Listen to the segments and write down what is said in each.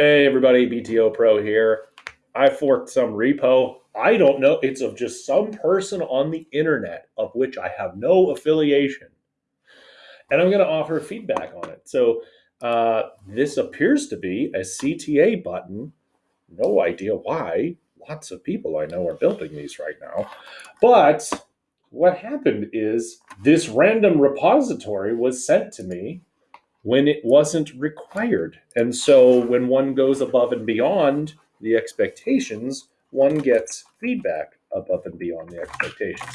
Hey everybody, BTO Pro here. I forked some repo. I don't know. It's of just some person on the internet of which I have no affiliation. And I'm going to offer feedback on it. So uh, this appears to be a CTA button. No idea why. Lots of people I know are building these right now. But what happened is this random repository was sent to me when it wasn't required. And so when one goes above and beyond the expectations, one gets feedback above and beyond the expectations.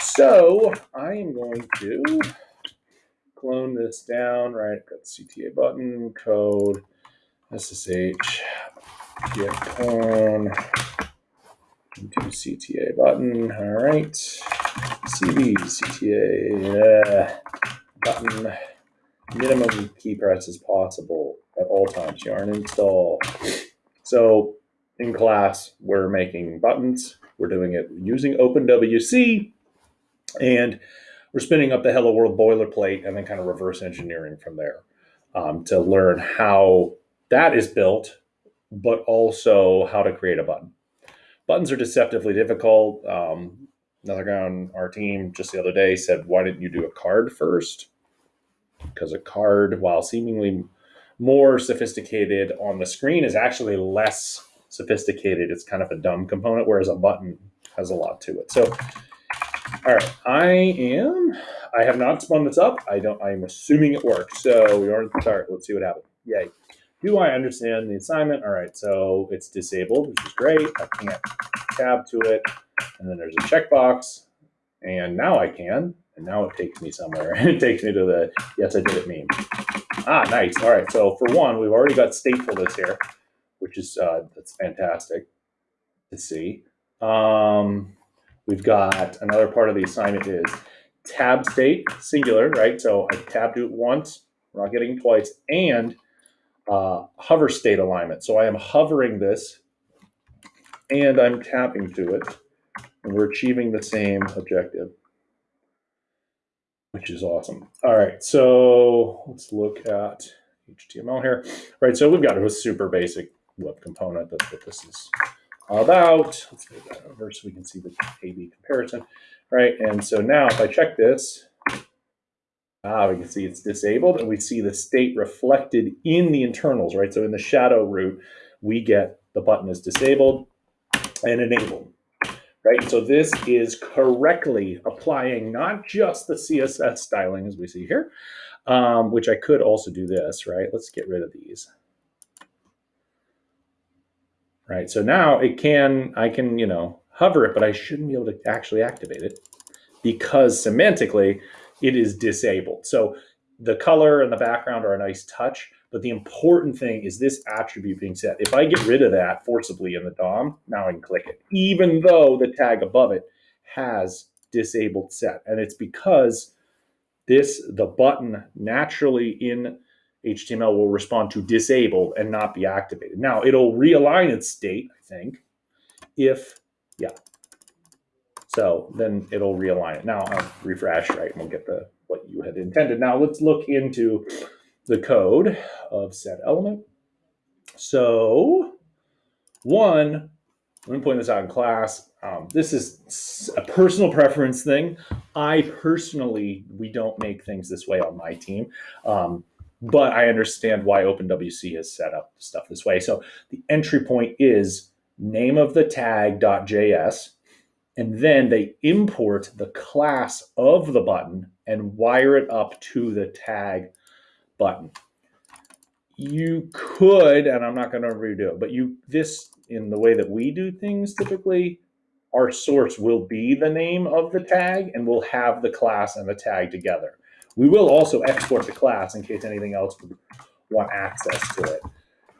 So I am going to clone this down, right? Got the CTA button, code, SSH, git clone into CTA button. All right. CD, CTA uh, button minimum key press as possible at all times. Yarn install. So in class, we're making buttons. We're doing it using OpenWC, and we're spinning up the Hello World boilerplate and then kind of reverse engineering from there um, to learn how that is built, but also how to create a button. Buttons are deceptively difficult. Um, another guy on our team just the other day said, why didn't you do a card first? Because a card, while seemingly more sophisticated on the screen, is actually less sophisticated. It's kind of a dumb component, whereas a button has a lot to it. So, all right, I am. I have not spun this up. I don't. I'm assuming it works. So we are to start. Let's see what happens. Yay. Do I understand the assignment? All right, so it's disabled, which is great. I can't tab to it. And then there's a checkbox. And now I can and now it takes me somewhere. And it takes me to the yes, I did it meme. Ah, nice. All right. So for one, we've already got statefulness here, which is uh, that's fantastic to see. Um, we've got another part of the assignment is tab state singular, right? So I tabbed it once, we're not getting twice, and uh, hover state alignment. So I am hovering this and I'm tapping to it, and we're achieving the same objective which is awesome. All right, so let's look at HTML here. All right, so we've got a super basic web component. That's what this is all about. Let's move that over so we can see the A-B comparison. All right, and so now if I check this, ah, we can see it's disabled and we see the state reflected in the internals, right? So in the shadow root, we get the button is disabled and enabled right? So this is correctly applying not just the CSS styling as we see here, um, which I could also do this, right? Let's get rid of these. Right, so now it can, I can, you know, hover it, but I shouldn't be able to actually activate it because semantically it is disabled. So the color and the background are a nice touch, but the important thing is this attribute being set. If I get rid of that forcibly in the DOM, now I can click it, even though the tag above it has disabled set. And it's because this, the button naturally in HTML will respond to disabled and not be activated. Now it'll realign its state, I think, if, yeah. So then it'll realign it. Now I'll refresh, right, and we'll get the what you had intended. Now let's look into the code of said element. So one, let me point this out in class. Um, this is a personal preference thing. I personally, we don't make things this way on my team. Um, but I understand why OpenWC has set up stuff this way. So the entry point is name of the tag.js, and then they import the class of the button and wire it up to the tag button. You could, and I'm not going to redo it, but you this in the way that we do things typically, our source will be the name of the tag and we'll have the class and the tag together. We will also export the class in case anything else would want access to it,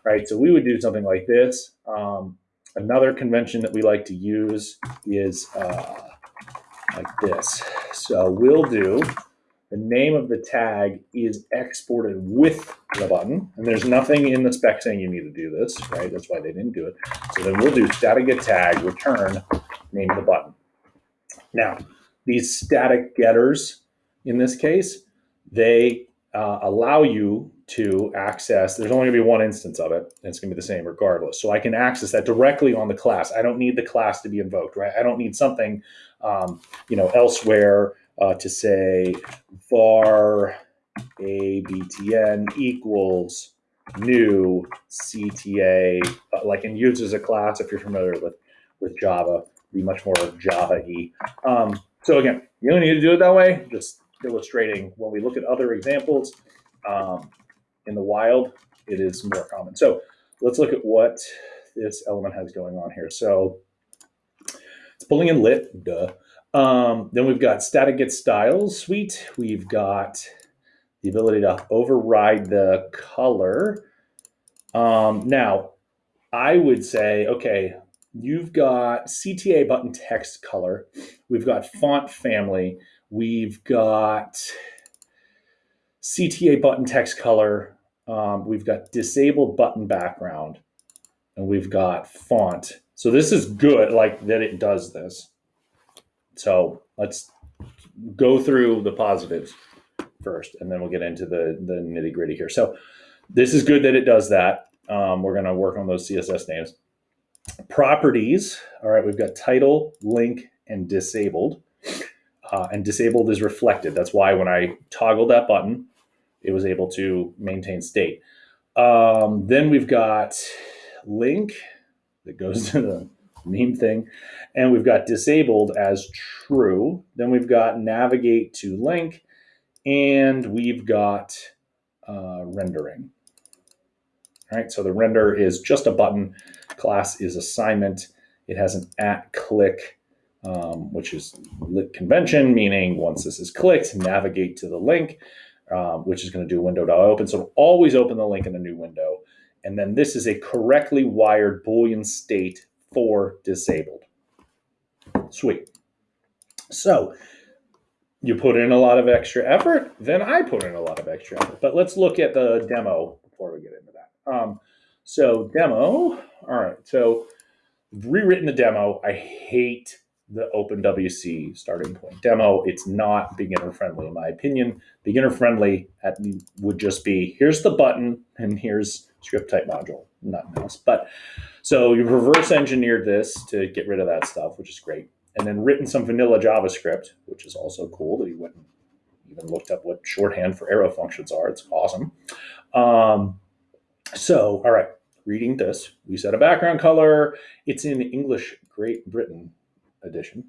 right? So we would do something like this. Um, another convention that we like to use is uh, like this. So we'll do the name of the tag is exported with the button. And there's nothing in the spec saying you need to do this, right? That's why they didn't do it. So then we'll do static get tag return name of the button. Now, these static getters, in this case, they uh, allow you to access, there's only gonna be one instance of it, and it's gonna be the same regardless. So I can access that directly on the class. I don't need the class to be invoked, right? I don't need something, um, you know, elsewhere uh, to say var abtn equals new CTA, uh, like in use as a class if you're familiar with with Java, be much more Java-y. Um, so again, you don't need to do it that way. Just illustrating when we look at other examples um, in the wild, it is more common. So let's look at what this element has going on here. So it's pulling in lit, duh. Um, then we've got static get styles suite. We've got the ability to override the color. Um, now, I would say, okay, you've got CTA button text color. We've got font family. We've got CTA button text color. Um, we've got disabled button background. And we've got font. So this is good, like that it does this. So let's go through the positives first, and then we'll get into the, the nitty gritty here. So this is good that it does that. Um, we're going to work on those CSS names. Properties, all right, we've got title, link, and disabled. Uh, and disabled is reflected. That's why when I toggled that button, it was able to maintain state. Um, then we've got link that goes to the meme thing. And we've got disabled as true. Then we've got navigate to link. And we've got uh, rendering. All right, so the render is just a button. Class is assignment. It has an at click, um, which is lit convention, meaning once this is clicked, navigate to the link, um, which is going to do window.open. So always open the link in a new window. And then this is a correctly wired Boolean state for disabled. Sweet. So you put in a lot of extra effort, then I put in a lot of extra effort. But let's look at the demo before we get into that. Um, so demo, all right. So rewritten the demo. I hate the OpenWC starting point demo. It's not beginner friendly in my opinion. Beginner friendly at, would just be here's the button and here's script type module, nothing else. But so you've reverse engineered this to get rid of that stuff, which is great. And then written some vanilla JavaScript, which is also cool that he went and even looked up what shorthand for arrow functions are. It's awesome. Um, so, all right, reading this, we set a background color. It's in English Great Britain edition.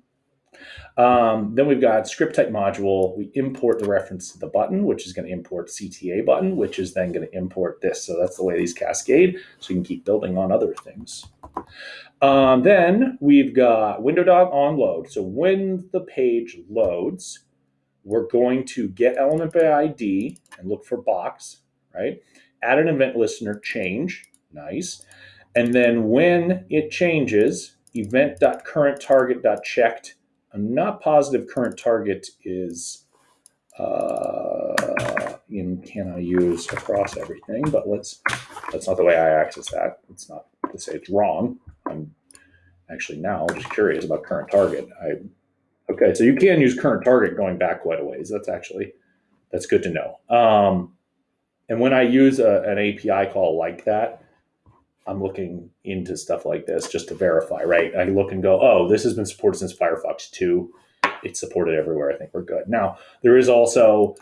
Um, then we've got script type module. We import the reference to the button, which is going to import CTA button, which is then going to import this. So that's the way these cascade. So you can keep building on other things. Um, then we've got window dot on load. So when the page loads, we're going to get element by ID and look for box, right? Add an event listener change. Nice. And then when it changes, event.currentTarget.checked. I'm not positive current target is uh, in can I use across everything, but let's that's not the way I access that. It's not to say it's wrong. I'm actually now just curious about current target. I okay, so you can use current target going back quite a ways. That's actually that's good to know. Um, and when I use a, an API call like that, I'm looking into stuff like this just to verify, right? I look and go, oh, this has been supported since Firefox 2. It's supported everywhere. I think we're good. Now, there is also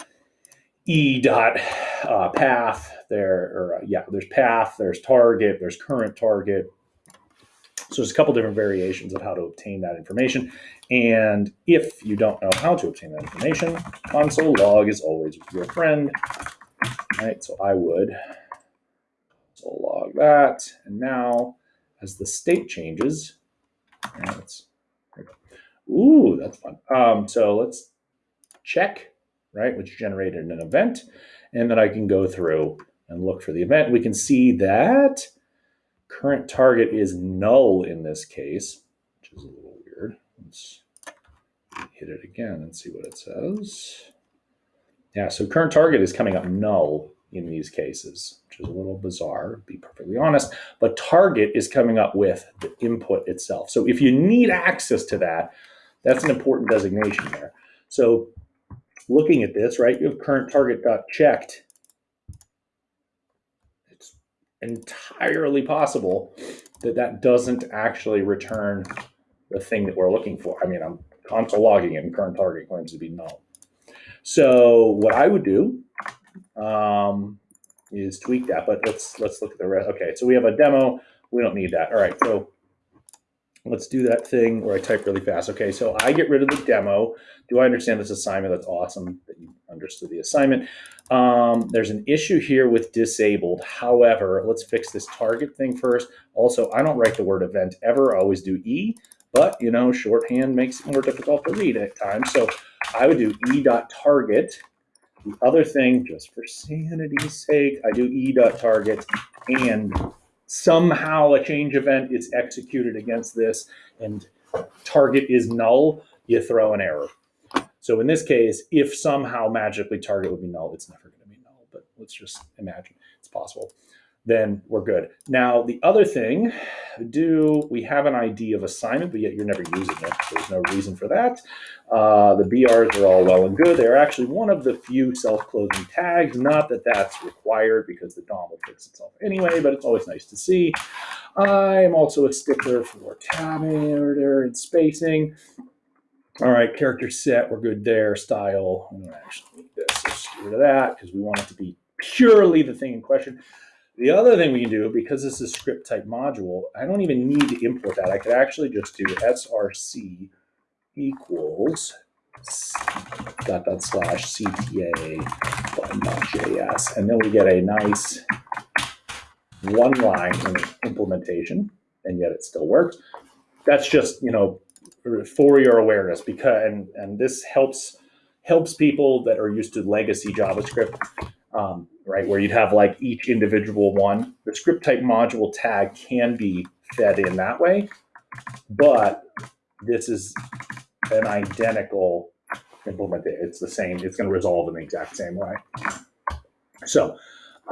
e dot uh, path there, or uh, yeah, there's path, there's target, there's current target. So there's a couple different variations of how to obtain that information. And if you don't know how to obtain that information, console log is always your friend, right? So I would so log that. And now as the state changes, let's, ooh, that's fun. Um, so let's check, right, which generated an event. And then I can go through and look for the event. We can see that current target is null in this case, which is a little weird. Let's hit it again and see what it says. Yeah, so current target is coming up null in these cases, which is a little bizarre, to be perfectly honest. But target is coming up with the input itself. So if you need access to that, that's an important designation there. So looking at this, right, you have current target got checked. It's entirely possible that that doesn't actually return the thing that we're looking for. I mean, I'm console logging and current target claims to be null. So what I would do um, is tweak that, but let's let's look at the rest. Okay, so we have a demo. We don't need that. All right, so let's do that thing where I type really fast. Okay, so I get rid of the demo. Do I understand this assignment? That's awesome that you understood the assignment. Um, there's an issue here with disabled. However, let's fix this target thing first. Also, I don't write the word event ever. I always do E, but you know, shorthand makes it more difficult to read at times. So I would do E dot target. The other thing, just for sanity's sake, I do E dot target and somehow a change event is executed against this and target is null, you throw an error. So in this case, if somehow magically target would be null, it's never going to be null, but let's just imagine it's possible. Then we're good. Now, the other thing, do we have an ID of assignment, but yet you're never using it. There's no reason for that. Uh, the BRs are all well and good. They're actually one of the few self-closing tags. Not that that's required because the DOM will fix itself anyway, but it's always nice to see. I am also a stickler for tabbing order and spacing. All right, character set, we're good there. Style, I'm gonna actually need this. Let's get rid of that because we want it to be purely the thing in question. The other thing we can do, because this is script type module, I don't even need to import that. I could actually just do src equals dot dot slash cta button.js, and then we get a nice one line implementation, and yet it still works. That's just, you know, for your awareness because and and this helps helps people that are used to legacy JavaScript, um, right? Where you'd have like each individual one. The script type module tag can be fed in that way, but this is an identical implementation. It's the same. It's going to resolve in the exact same way. So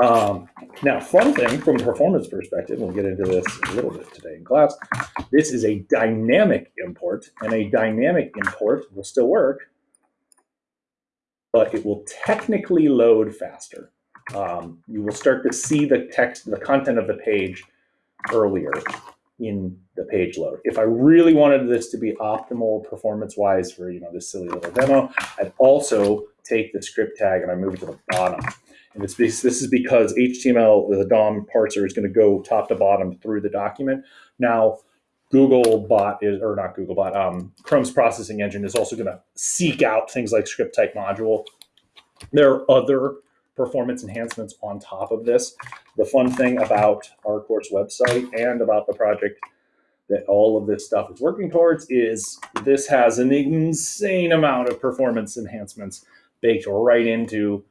um, now, fun thing from a performance perspective, we'll get into this a little bit today in class. This is a dynamic import, and a dynamic import will still work, but it will technically load faster. Um, you will start to see the text, the content of the page earlier in the page load. If I really wanted this to be optimal performance-wise for you know this silly little demo, I'd also take the script tag and I move it to the bottom and it's this is because HTML, the DOM parser is going to go top to bottom through the document. Now, Googlebot is, or not Googlebot, um, Chrome's processing engine is also going to seek out things like script type module. There are other performance enhancements on top of this. The fun thing about our course website and about the project that all of this stuff is working towards is this has an insane amount of performance enhancements baked right into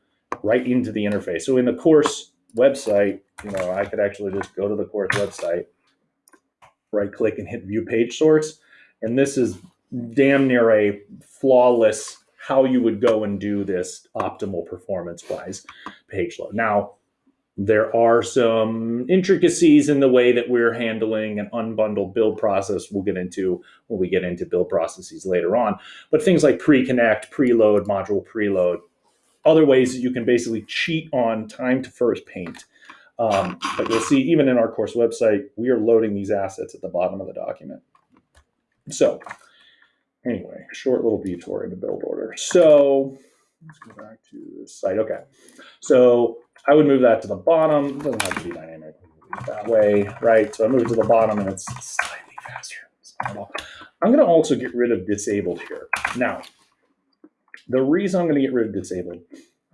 right into the interface. So in the course website, you know, I could actually just go to the course website, right click and hit view page source. And this is damn near a flawless how you would go and do this optimal performance wise page load. Now, there are some intricacies in the way that we're handling an unbundled build process we'll get into when we get into build processes later on. But things like pre-connect, preload, module preload, other ways that you can basically cheat on time to first paint. Um, but you'll see even in our course website, we are loading these assets at the bottom of the document. So anyway, short little detour into build order. So let's go back to this site. Okay. So I would move that to the bottom. It doesn't have to be dynamic that way, right? So I move it to the bottom and it's slightly faster. I'm going to also get rid of disabled here. Now, the reason I'm going to get rid of disabled,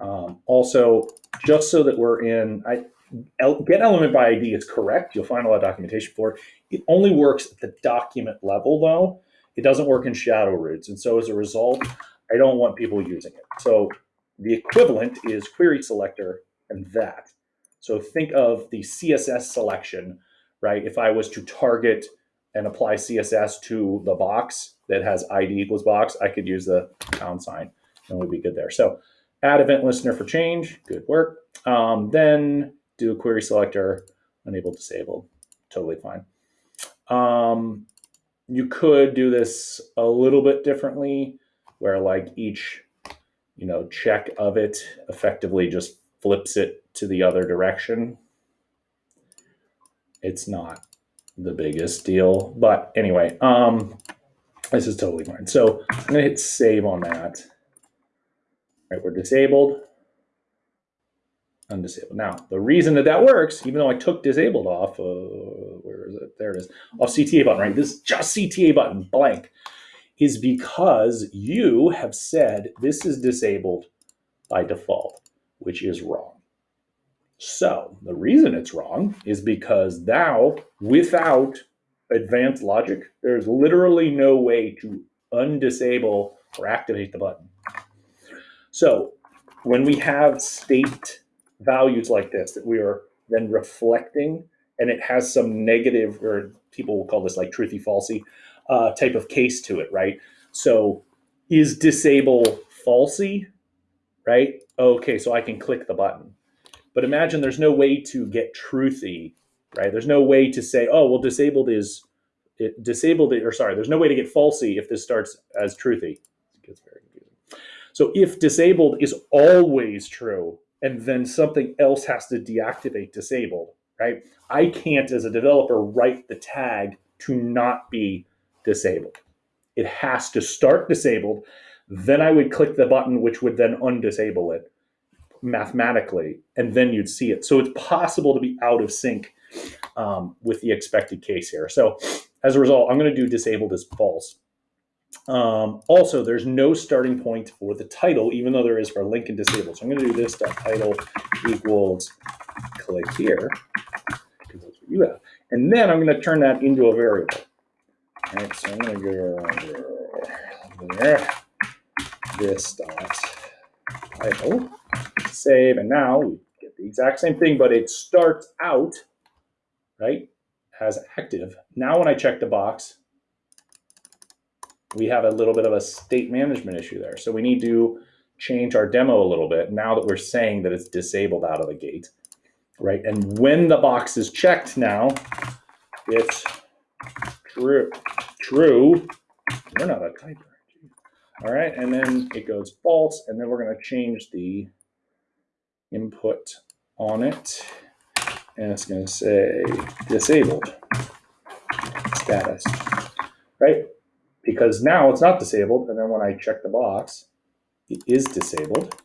um, also, just so that we're in, I, get element by ID is correct. You'll find a lot of documentation for it. It only works at the document level, though. It doesn't work in shadow roots. And so as a result, I don't want people using it. So the equivalent is query selector and that. So think of the CSS selection, right? If I was to target and apply CSS to the box that has ID equals box, I could use the pound sign and we'd be good there. So add event listener for change, good work. Um, then do a query selector, enable disabled, totally fine. Um, you could do this a little bit differently where like each, you know, check of it effectively just flips it to the other direction. It's not the biggest deal, but anyway, um, this is totally fine. So I'm gonna hit save on that. Right, we're disabled, undisabled. Now, the reason that that works, even though I took disabled off, uh, where is it? There it is, off CTA button, right? This just CTA button, blank, is because you have said this is disabled by default, which is wrong. So the reason it's wrong is because now, without advanced logic, there's literally no way to undisable or activate the button. So when we have state values like this that we are then reflecting, and it has some negative, or people will call this like truthy falsy uh, type of case to it, right? So is disable falsy, right? Okay, so I can click the button but imagine there's no way to get truthy, right? There's no way to say, oh, well, disabled is it, disabled, or sorry, there's no way to get falsy if this starts as truthy. It gets very confusing. So if disabled is always true, and then something else has to deactivate disabled, right? I can't, as a developer, write the tag to not be disabled. It has to start disabled. Then I would click the button, which would then undisable it mathematically, and then you'd see it. So it's possible to be out of sync um, with the expected case here. So as a result, I'm going to do disabled as false. Um, also, there's no starting point for the title, even though there is for link and disabled. So I'm going to do this title equals click here, And then I'm going to turn that into a variable. All right, so I'm going to go there, this dot title save, and now we get the exact same thing, but it starts out, right, as active. Now when I check the box, we have a little bit of a state management issue there. So we need to change our demo a little bit now that we're saying that it's disabled out of the gate, right? And when the box is checked now, it's true. True. We're not a typer. All right, and then it goes false, and then we're going to change the input on it, and it's going to say disabled status, right? Because now it's not disabled, and then when I check the box, it is disabled.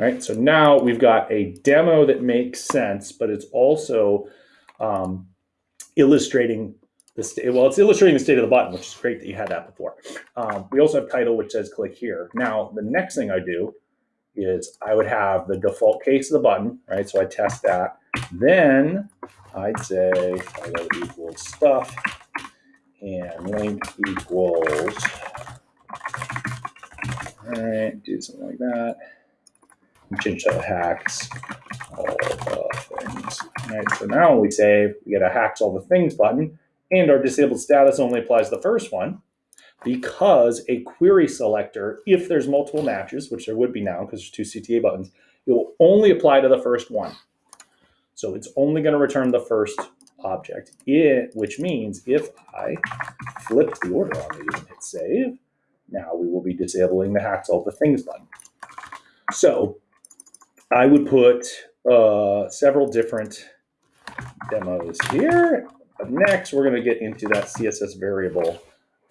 All right, so now we've got a demo that makes sense, but it's also um, illustrating the state. Well, it's illustrating the state of the button, which is great that you had that before. Um, we also have title, which says click here. Now, the next thing I do is I would have the default case of the button, right? So I test that. Then I'd say title equals stuff and link equals, all right, do something like that. To hacks all the uh, things. All right, so now when we save, we get a hacks all the things button and our disabled status only applies the first one because a query selector, if there's multiple matches, which there would be now because there's two CTA buttons, it will only apply to the first one. So it's only going to return the first object, it, which means if I flip the order on these and hit save, now we will be disabling the hacks all the things button. So I would put uh, several different demos here next, we're going to get into that CSS variable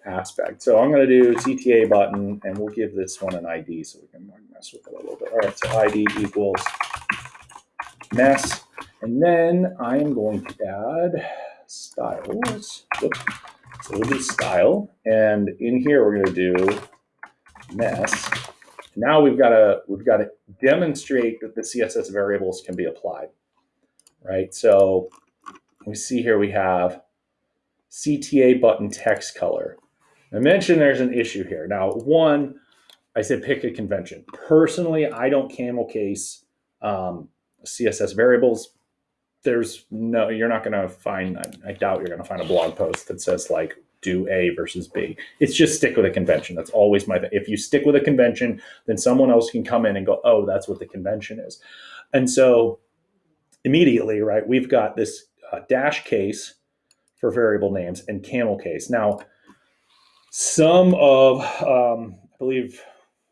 aspect. So I'm going to do CTA button, and we'll give this one an ID so we can mess with it a little bit. All right, so ID equals mess. And then I am going to add styles. Oops. So we'll do style. And in here, we're going to do mess. Now we've got to we've got to demonstrate that the CSS variables can be applied, right? So we see here we have CTA button text color. I mentioned there's an issue here. Now, one, I said pick a convention. Personally, I don't camel case um, CSS variables. There's no, you're not going to find, I, I doubt you're going to find a blog post that says like do A versus B. It's just stick with a convention. That's always my, thing. if you stick with a convention, then someone else can come in and go, oh, that's what the convention is. And so immediately, right, we've got this uh, dash case for variable names and camel case. Now, some of, um, I believe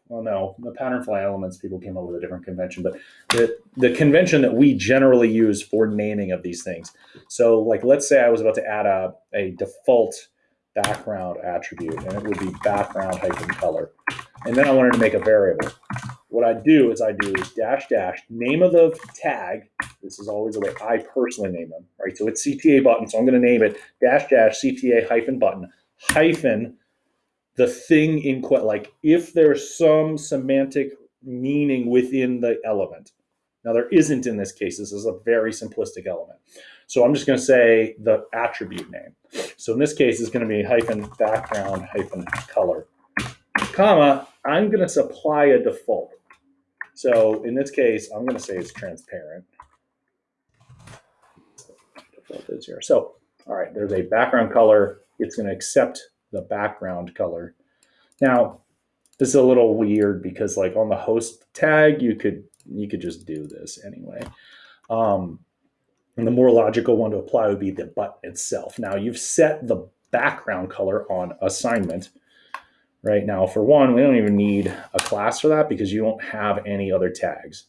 well, no, the PatternFly Elements people came up with a different convention, but the the convention that we generally use for naming of these things. So, like, let's say I was about to add a a default background attribute, and it would be background hyphen color, and then I wanted to make a variable. What I do is I do dash dash name of the tag. This is always the way I personally name them, right? So it's CTA button, so I'm going to name it dash dash CTA hyphen button hyphen the thing in like if there's some semantic meaning within the element. Now there isn't in this case. This is a very simplistic element. So I'm just going to say the attribute name. So in this case, it's going to be hyphen background hyphen color, comma. I'm going to supply a default. So in this case, I'm going to say it's transparent. Default is here. So all right, there's a background color. It's going to accept the background color. Now, this is a little weird because like on the host tag, you could you could just do this anyway. Um, and the more logical one to apply would be the button itself. Now you've set the background color on assignment. Right now, for one, we don't even need a class for that because you don't have any other tags.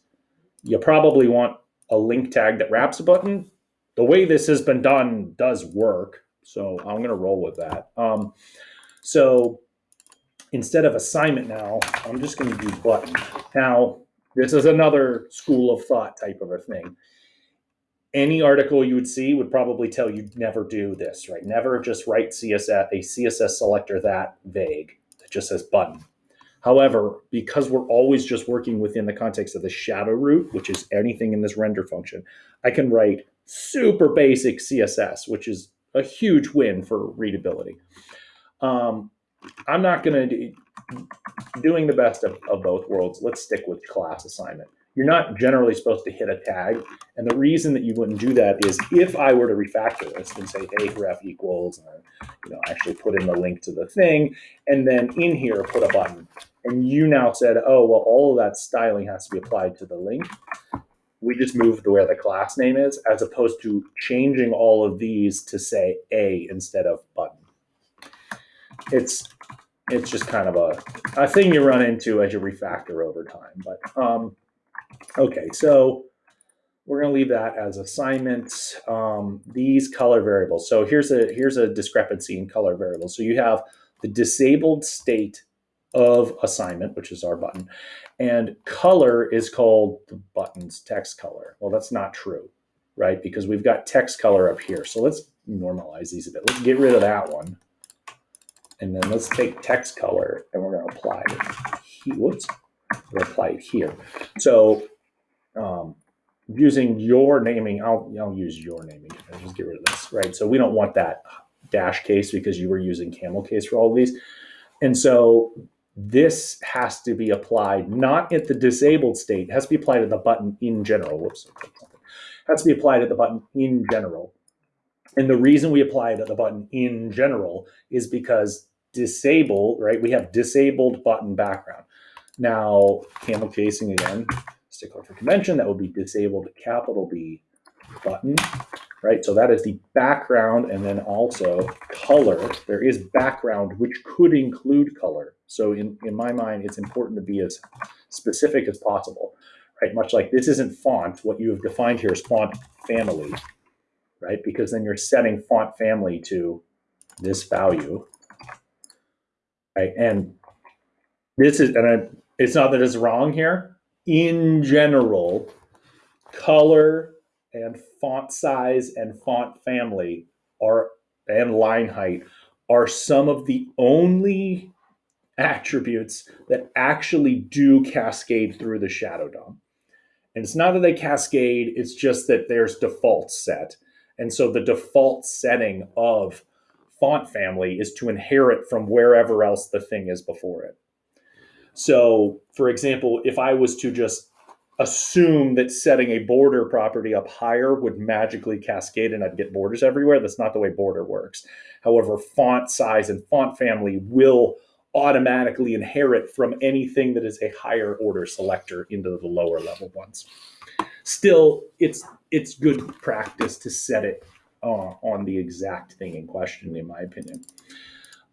You probably want a link tag that wraps a button. The way this has been done does work, so I'm going to roll with that. Um, so instead of assignment now, I'm just going to do button. Now, this is another school of thought type of a thing. Any article you would see would probably tell you never do this, right? Never just write CSS, a CSS selector that vague that just says button. However, because we're always just working within the context of the shadow root, which is anything in this render function, I can write super basic CSS, which is a huge win for readability. Um, I'm not going to doing the best of, of both worlds. Let's stick with class assignment. You're not generally supposed to hit a tag. And the reason that you wouldn't do that is if I were to refactor this and say, hey, ref equals, and you know, actually put in the link to the thing, and then in here put a button. And you now said, oh, well, all of that styling has to be applied to the link. We just moved to where the class name is, as opposed to changing all of these to say a instead of button it's it's just kind of a, a thing you run into as you refactor over time. But um, okay, so we're going to leave that as assignments. Um, these color variables. So here's a here's a discrepancy in color variables. So you have the disabled state of assignment, which is our button, and color is called the button's text color. Well, that's not true, right? Because we've got text color up here. So let's normalize these a bit. Let's get rid of that one. And then let's take text color and we're going to apply it. Whoops. We'll apply it here. So um, using your naming, I'll, I'll use your naming. I'll just get rid of this, right? So we don't want that dash case because you were using camel case for all of these. And so this has to be applied not at the disabled state, it has to be applied at the button in general. Whoops. Has to be applied at the button in general. And the reason we apply it at the button in general is because disable, right? We have disabled button background. Now, camel casing again, stickler for convention, that would be disabled capital B button, right? So that is the background and then also color. There is background, which could include color. So in, in my mind, it's important to be as specific as possible, right? Much like this isn't font, what you have defined here is font family, right? Because then you're setting font family to this value, Right? And this is, and I, it's not that it's wrong here. In general, color and font size and font family are and line height are some of the only attributes that actually do cascade through the shadow DOM. And it's not that they cascade, it's just that there's default set. And so the default setting of font family is to inherit from wherever else the thing is before it. So, for example, if I was to just assume that setting a border property up higher would magically cascade and I'd get borders everywhere, that's not the way border works. However, font size and font family will automatically inherit from anything that is a higher order selector into the lower level ones. Still, it's it's good practice to set it uh, on the exact thing in question, in my opinion.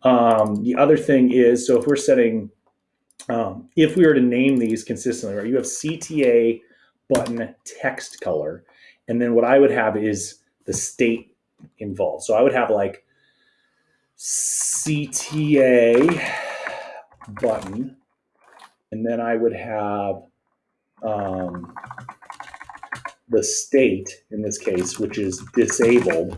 Um, the other thing is, so if we're setting um, if we were to name these consistently, right, you have CTA button text color, and then what I would have is the state involved. So I would have like CTA button, and then I would have um, the state in this case, which is disabled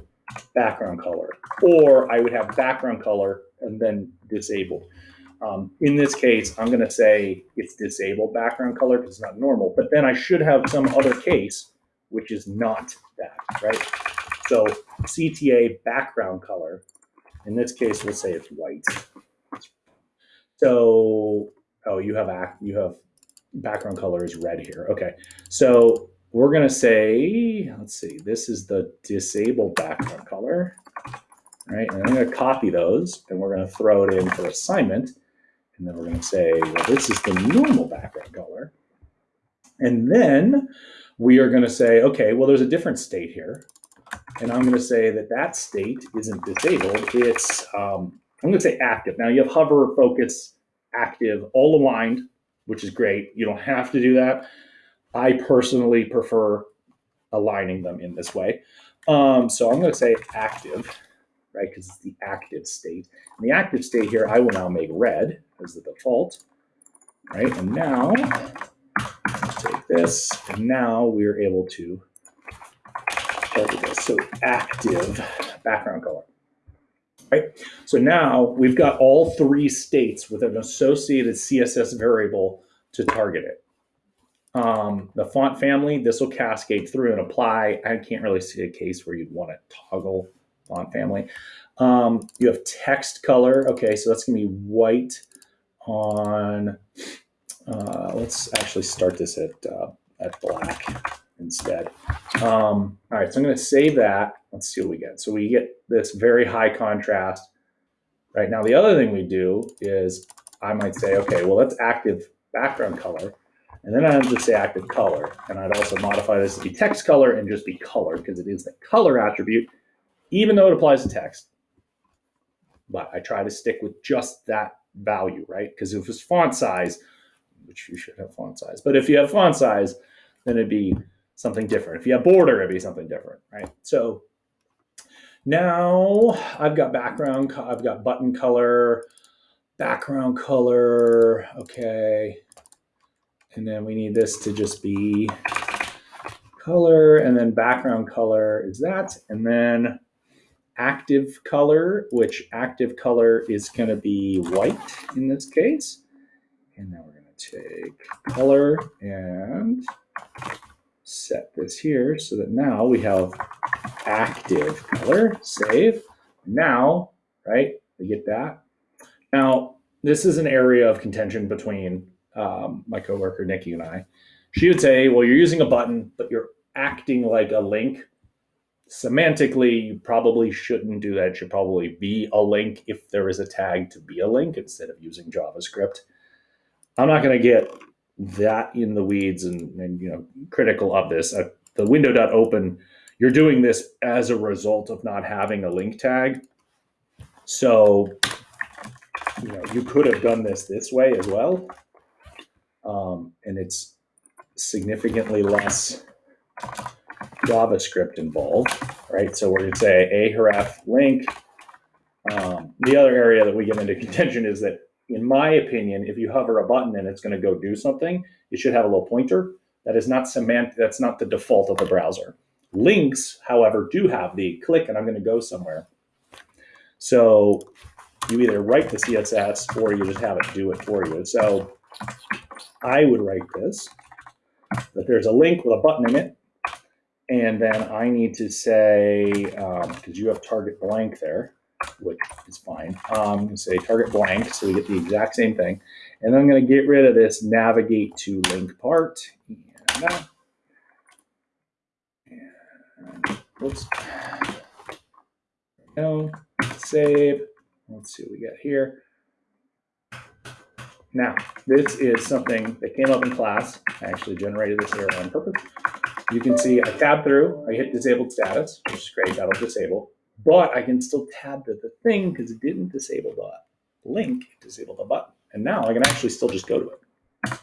background color, or I would have background color and then disabled. Um, in this case, I'm going to say it's disabled background color because it's not normal, but then I should have some other case which is not that, right? So CTA background color, in this case, we'll say it's white. So, oh, you have act, you have background color is red here. Okay, so we're gonna say, let's see, this is the disabled background color, right? And I'm gonna copy those and we're gonna throw it in for assignment. And then we're gonna say, well, this is the normal background color. And then we are gonna say, okay, well, there's a different state here. And I'm gonna say that that state isn't disabled, it's, um, I'm gonna say active. Now you have hover, focus, active, all aligned, which is great. You don't have to do that. I personally prefer aligning them in this way. Um, so I'm going to say active, right, because it's the active state. And the active state here, I will now make red as the default, right? And now, take this, and now we're able to. So active background color, right? So now we've got all three states with an associated CSS variable to target it. Um, the font family, this will cascade through and apply. I can't really see a case where you'd want to toggle font family. Um, you have text color. Okay, so that's going to be white on, uh, let's actually start this at, uh, at black instead. Um, all right, so I'm going to save that. Let's see what we get. So we get this very high contrast. Right now, the other thing we do is I might say, okay, well, that's active background color. And then I'd just say active color. And I'd also modify this to be text color and just be color because it is the color attribute, even though it applies to text. But I try to stick with just that value, right? Because if it's font size, which you should have font size, but if you have font size, then it'd be something different. If you have border, it'd be something different, right? So now I've got background, I've got button color, background color, okay. And then we need this to just be color and then background color is that. And then active color, which active color is going to be white in this case. And now we're going to take color and set this here so that now we have active color, save. Now, right, we get that. Now, this is an area of contention between um, my coworker Nikki and I. She would say, "Well, you're using a button, but you're acting like a link. Semantically, you probably shouldn't do that. It should probably be a link if there is a tag to be a link instead of using JavaScript." I'm not going to get that in the weeds and, and you know critical of this. Uh, the window.open, you're doing this as a result of not having a link tag. So you know you could have done this this way as well um, and it's significantly less JavaScript involved, right? So we're going to say a href link. Um, the other area that we get into contention is that, in my opinion, if you hover a button and it's going to go do something, it should have a little pointer. That is not semantic. That's not the default of the browser. Links, however, do have the click and I'm going to go somewhere. So you either write the CSS or you just have it do it for you. So I would write this, that there's a link with a button in it, and then I need to say, because um, you have target blank there, which is fine, um, say target blank, so we get the exact same thing. And I'm going to get rid of this navigate to link part. And, uh, and. No, save. Let's see what we got here. Now, this is something that came up in class. I actually generated this error on purpose. You can see I tab through, I hit disabled status, which is great, that'll disable. But I can still tab to the thing because it didn't disable the link, it disabled the button. And now I can actually still just go to it.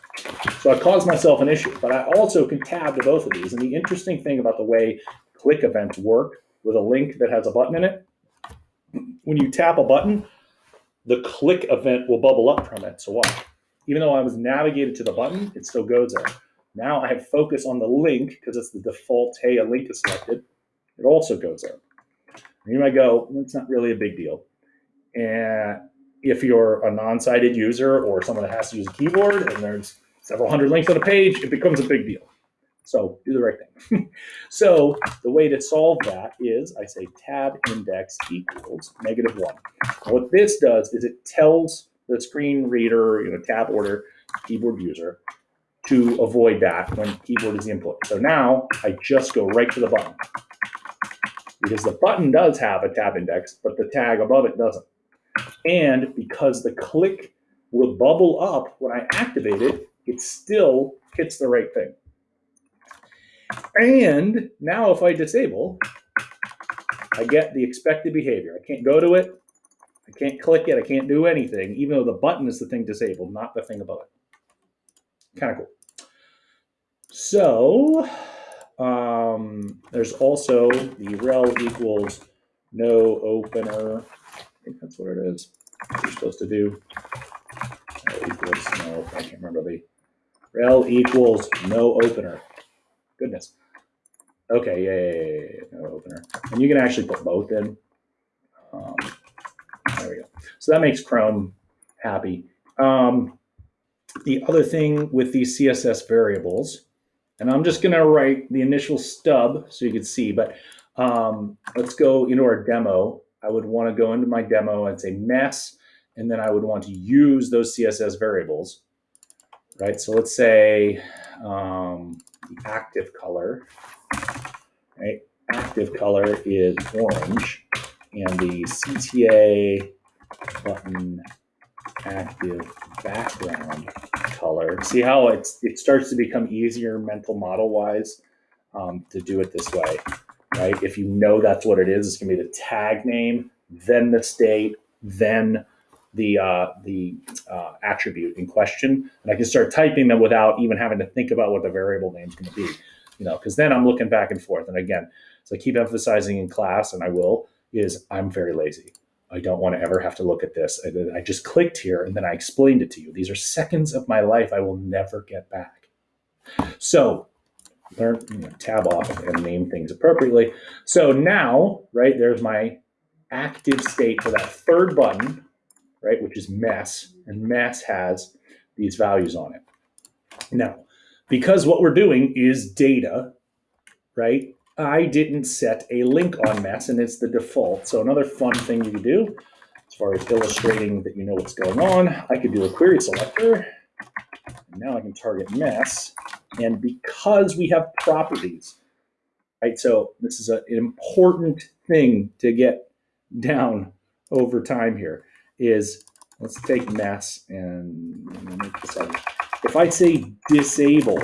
So I caused myself an issue, but I also can tab to both of these. And the interesting thing about the way click events work with a link that has a button in it, when you tap a button, the click event will bubble up from it. So watch. Even though I was navigated to the button, it still goes there. Now I have focus on the link because it's the default, hey, a link is selected. It also goes there. And you might go, it's not really a big deal. And if you're a non-sighted user or someone that has to use a keyboard and there's several hundred links on a page, it becomes a big deal. So do the right thing. so the way to solve that is I say tab index equals negative one. What this does is it tells the screen reader, you know, tab order keyboard user to avoid that when keyboard is the input. So now I just go right to the button because the button does have a tab index, but the tag above it doesn't. And because the click will bubble up when I activate it, it still hits the right thing. And now if I disable, I get the expected behavior. I can't go to it. I can't click it. I can't do anything, even though the button is the thing disabled, not the thing above it. Kind of cool. So um, there's also the rel equals no opener. I think that's what it is. What you're supposed to do. Rel equals no, I can't remember the rel equals no opener. Goodness. Okay, yeah, yeah, opener. And you can actually put both in. Um, there we go. So that makes Chrome happy. Um, the other thing with these CSS variables, and I'm just going to write the initial stub so you can see, but um, let's go into our demo. I would want to go into my demo and say mess, and then I would want to use those CSS variables, right? So let's say um, the active color, right? Active color is orange, and the CTA button active background color. See how it's it starts to become easier mental model wise um, to do it this way, right? If you know that's what it is, it's gonna be the tag name, then the state, then the uh, the uh, attribute in question, and I can start typing them without even having to think about what the variable name is going to be, you know, because then I'm looking back and forth. And again, so I keep emphasizing in class, and I will, is I'm very lazy. I don't want to ever have to look at this. I, I just clicked here and then I explained it to you. These are seconds of my life I will never get back. So learn, you know, tab off and name things appropriately. So now, right, there's my active state for that third button, right, which is mess, and mess has these values on it. Now, because what we're doing is data, right, I didn't set a link on mess and it's the default. So another fun thing you could do as far as illustrating that you know what's going on, I could do a query selector. And now I can target mess. And because we have properties, right? So this is an important thing to get down over time here is let's take mess and make this. If I say disable,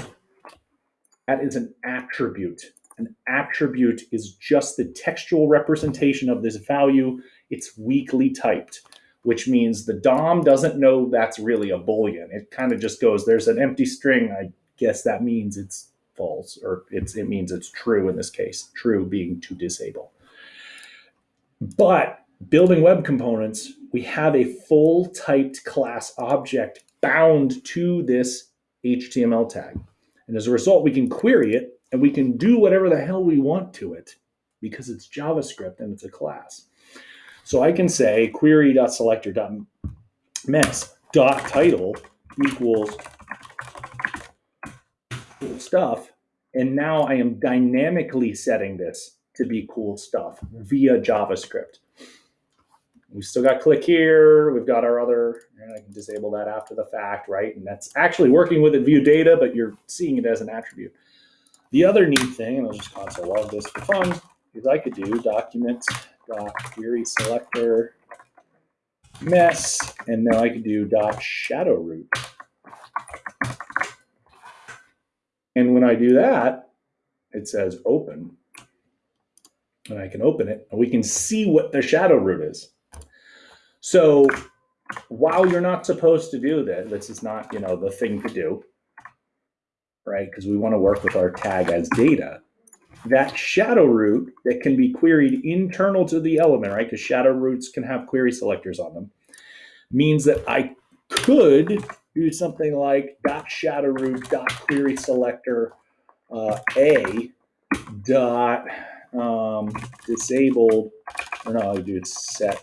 that is an attribute an attribute is just the textual representation of this value. It's weakly typed, which means the DOM doesn't know that's really a Boolean. It kind of just goes, there's an empty string. I guess that means it's false, or it's, it means it's true in this case, true being to disable. But building web components, we have a full typed class object bound to this HTML tag. And as a result, we can query it and we can do whatever the hell we want to it because it's JavaScript and it's a class. So I can say query.selector.mess.title equals cool stuff. And now I am dynamically setting this to be cool stuff via JavaScript. We've still got click here. We've got our other, I can disable that after the fact, right? And that's actually working with it view data, but you're seeing it as an attribute. The other neat thing, and I'll just console log this for fun, is I could do document dot query selector mess, and now I could do dot shadow root. And when I do that, it says open. And I can open it, and we can see what the shadow root is. So while you're not supposed to do that, this is not, you know, the thing to do, right? Because we want to work with our tag as data. That shadow root that can be queried internal to the element, right? Because shadow roots can have query selectors on them, means that I could do something like dot shadow root dot query selector uh, a dot um, disabled or no, I do it set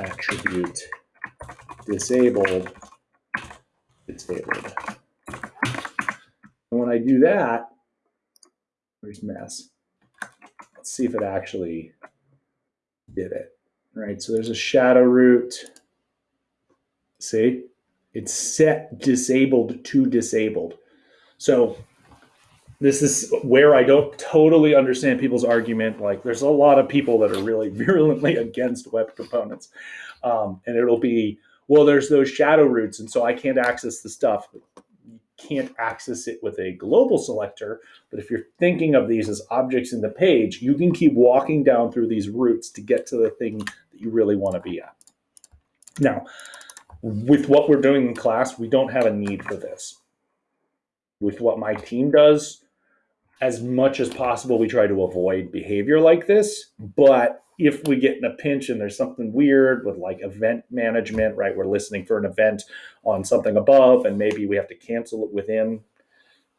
attribute disabled disabled. And when I do that, there's mess. Let's see if it actually did it. Right, so there's a shadow root. See, it's set disabled to disabled. So this is where I don't totally understand people's argument. Like, there's a lot of people that are really virulently against web components, um, and it'll be, well, there's those shadow roots, and so I can't access the stuff. You can't access it with a global selector, but if you're thinking of these as objects in the page, you can keep walking down through these roots to get to the thing that you really want to be at. Now, with what we're doing in class, we don't have a need for this. With what my team does, as much as possible, we try to avoid behavior like this. But if we get in a pinch and there's something weird with like event management, right? We're listening for an event on something above, and maybe we have to cancel it within.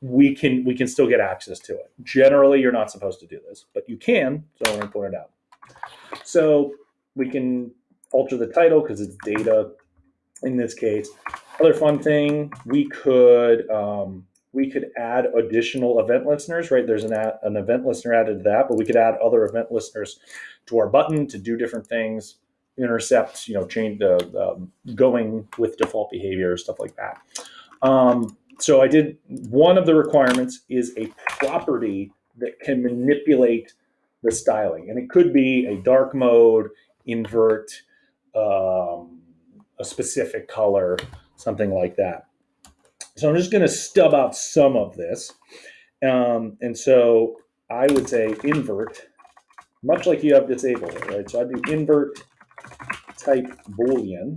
We can we can still get access to it. Generally, you're not supposed to do this, but you can. So I'm going to point it out. So we can alter the title because it's data in this case. Other fun thing, we could um, we could add additional event listeners, right? There's an, ad, an event listener added to that, but we could add other event listeners to our button to do different things, intercept, you know, change the, the going with default behavior, stuff like that. Um, so I did, one of the requirements is a property that can manipulate the styling. And it could be a dark mode, invert, um, a specific color, something like that. So I'm just going to stub out some of this. Um, and so I would say invert, much like you have disabled it, right? So I do invert type boolean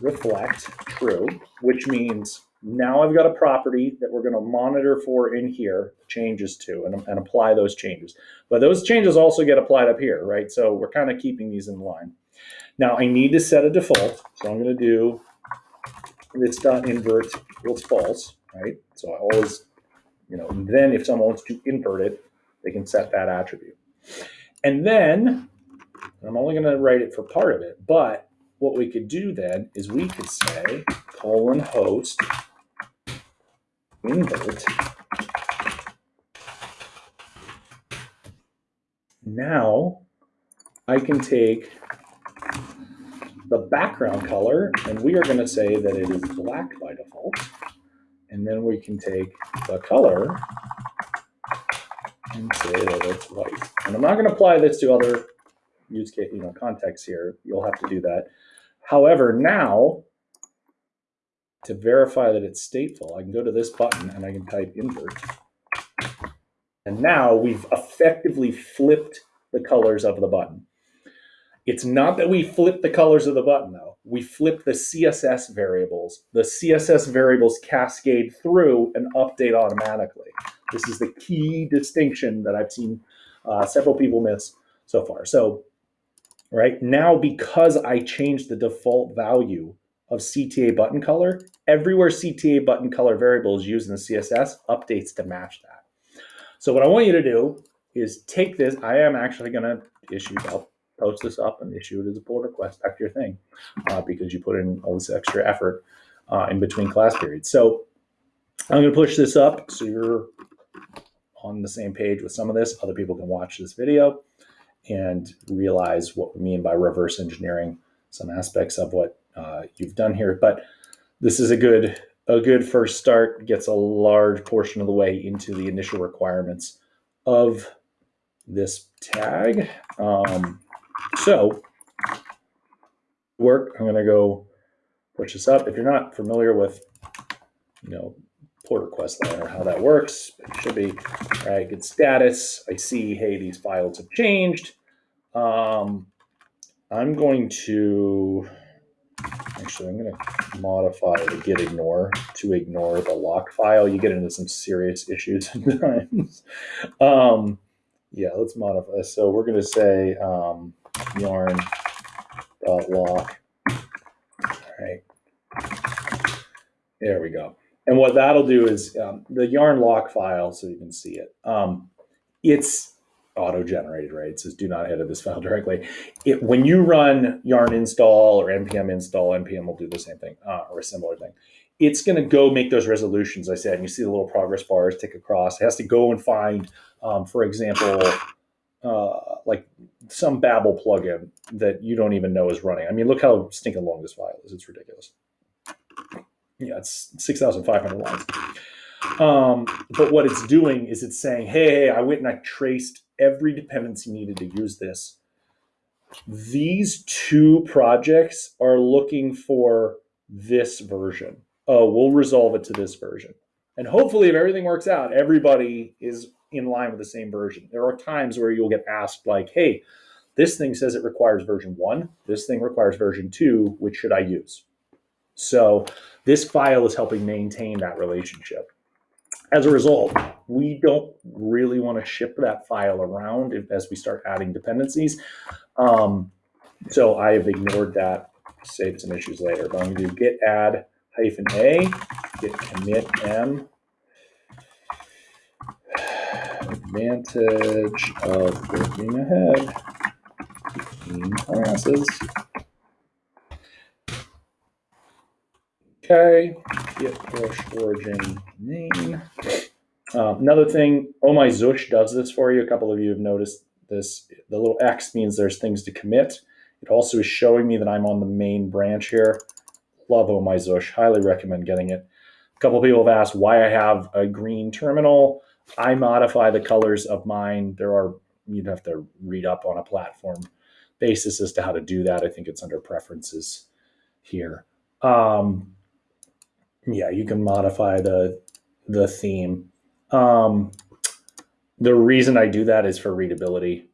reflect true, which means now I've got a property that we're going to monitor for in here changes to and, and apply those changes. But those changes also get applied up here, right? So we're kind of keeping these in line. Now I need to set a default. So I'm going to do it's dot invert equals false, right? So I always, you know, then if someone wants to invert it, they can set that attribute. And then I'm only going to write it for part of it, but what we could do then is we could say colon host invert. Now I can take the background color, and we are going to say that it is black by default. And then we can take the color and say that it's white. And I'm not going to apply this to other use case, you know, contexts here. You'll have to do that. However, now to verify that it's stateful, I can go to this button and I can type invert. And now we've effectively flipped the colors of the button. It's not that we flip the colors of the button though. We flip the CSS variables. The CSS variables cascade through and update automatically. This is the key distinction that I've seen uh, several people miss so far. So right now, because I changed the default value of CTA button color, everywhere CTA button color variable is used in the CSS updates to match that. So what I want you to do is take this. I am actually going to issue I'll post this up and issue it as a pull request back to your thing uh, because you put in all this extra effort uh, in between class periods. So I'm going to push this up so you're on the same page with some of this. Other people can watch this video and realize what we mean by reverse engineering some aspects of what uh, you've done here. But this is a good a good first start. Gets a large portion of the way into the initial requirements of this tag. Um, so, work, I'm going to go push this up. If you're not familiar with, you know, pull request line or how that works, it should be, all right, good status. I see, hey, these files have changed. Um, I'm going to actually I'm going to modify the git ignore to ignore the lock file. You get into some serious issues sometimes. um, yeah, let's modify. So we're going to say um, yarn dot lock. All right. There we go. And what that'll do is um, the yarn lock file, so you can see it. Um, it's auto-generated, right? It says do not edit this file directly. It, when you run yarn install or npm install, npm will do the same thing uh, or a similar thing. It's going to go make those resolutions I said, and you see the little progress bars tick across. It has to go and find, um, for example, uh, like some Babel plugin that you don't even know is running. I mean, look how stinking long this file is. It's ridiculous. Yeah, it's 6,500 lines. Um, but what it's doing is it's saying, hey, I went and I traced every dependency needed to use this. These two projects are looking for this version. Oh, we'll resolve it to this version. And hopefully, if everything works out, everybody is in line with the same version. There are times where you'll get asked, like, hey, this thing says it requires version one, this thing requires version two, which should I use? So this file is helping maintain that relationship. As a result, we don't really want to ship that file around if, as we start adding dependencies. Um, so I've ignored that, save some issues later. But I'm going to do git add hyphen a, git commit m, advantage of working ahead classes. Okay, git push origin main. Um, another thing, oh my Zsh does this for you. A couple of you have noticed this. The little X means there's things to commit. It also is showing me that I'm on the main branch here. Love Oh My Zsh. Highly recommend getting it. A couple people have asked why I have a green terminal. I modify the colors of mine. There are, you'd have to read up on a platform basis as to how to do that. I think it's under preferences here. Um, yeah, you can modify the the theme. Um, the reason I do that is for readability.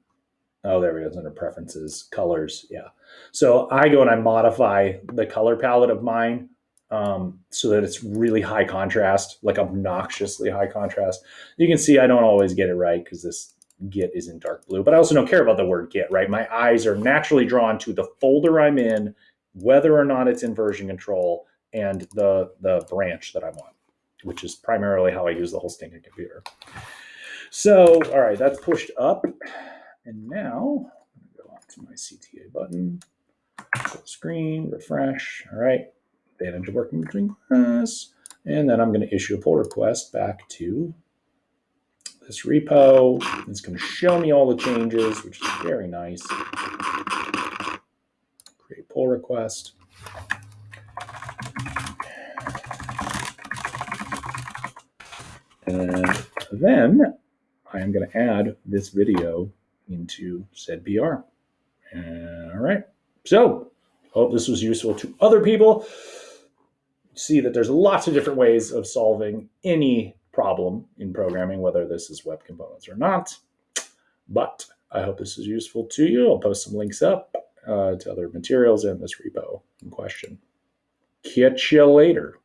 Oh, there it is under preferences, colors. Yeah. So I go and I modify the color palette of mine um, so that it's really high contrast, like obnoxiously high contrast. You can see I don't always get it right because this Git is in dark blue, but I also don't care about the word Git, right? My eyes are naturally drawn to the folder I'm in, whether or not it's in version control, and the, the branch that I'm on, which is primarily how I use the whole stinking computer. So, all right, that's pushed up. And now, go on to my CTA button, screen, refresh. All right, advantage of working between class. And then I'm going to issue a pull request back to this repo. It's going to show me all the changes, which is very nice. Create pull request. And then I am going to add this video into said PR. All right. So hope this was useful to other people. See that there's lots of different ways of solving any problem in programming, whether this is web components or not. But I hope this is useful to you. I'll post some links up uh, to other materials in this repo in question. Catch you later.